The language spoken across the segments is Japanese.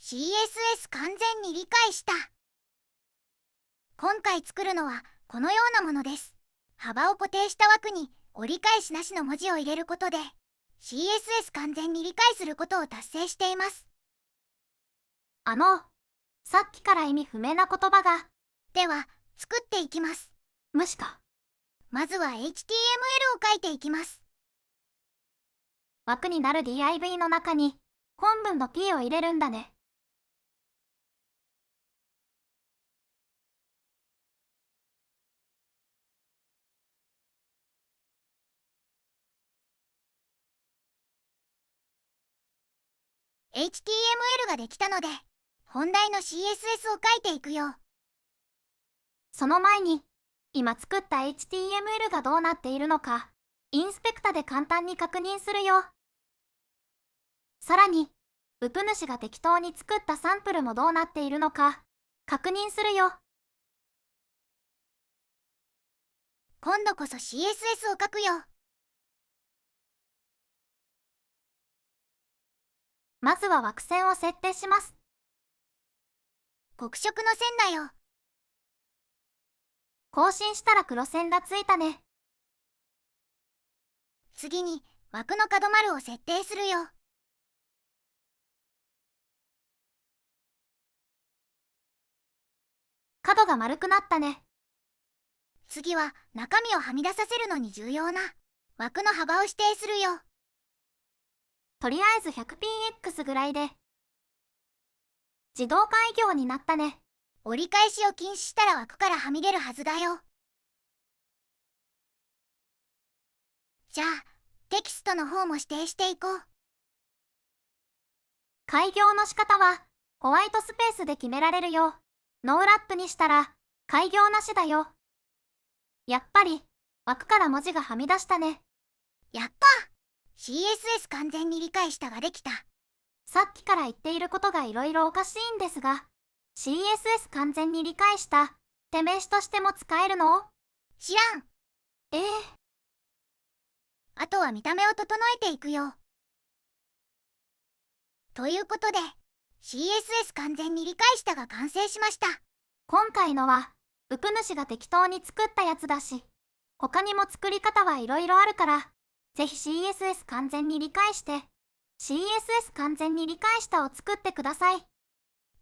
CSS 完全に理解した。今回作るのはこのようなものです。幅を固定した枠に折り返しなしの文字を入れることで CSS 完全に理解することを達成しています。あの、さっきから意味不明な言葉が、では作っていきます。無視か。まずは HTML を書いていきます。枠になる div の中に本文の p を入れるんだね。「HTML ができたので本題の CSS を書いていくよその前に、今作った HTML がどうなっているのか、インスペクタで簡単に確認するよ。さらに、ウプ主が適当に作ったサンプルもどうなっているのか、確認するよ。今度こそ CSS を書くよまずは枠線を設定します。黒色の線だよ更新したら黒線がついたね。次に枠の角丸を設定するよ角が丸くなったね。次は中身をはみ出させるのに重要な枠の幅を指定するよとりあえず 100px ぐらいで。自動開業になったね。折り返しを禁止したら枠からはみ出るはずだよじゃあテキストの方も指定していこう開業の仕方はホワイトスペースで決められるよ。ノーラップにしたら開業なしだよ。やっぱり枠から文字がはみ出したね。やった CSS 完全に理解したができた。さっきから言っていることがいろいろおかしいんですが、CSS 完全に理解した。って名詞としても使えるの？知らん。ええ。あとは見た目を整えていくよ。ということで CSS 完全に理解したが完成しました。今回のは、ウプ主が適当に作ったやつだし、他にも作り方はいろいろあるから、ぜひ CSS 完全に理解して、CSS 完全に理解したを作ってください。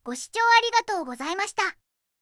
ご視聴ありがとうございました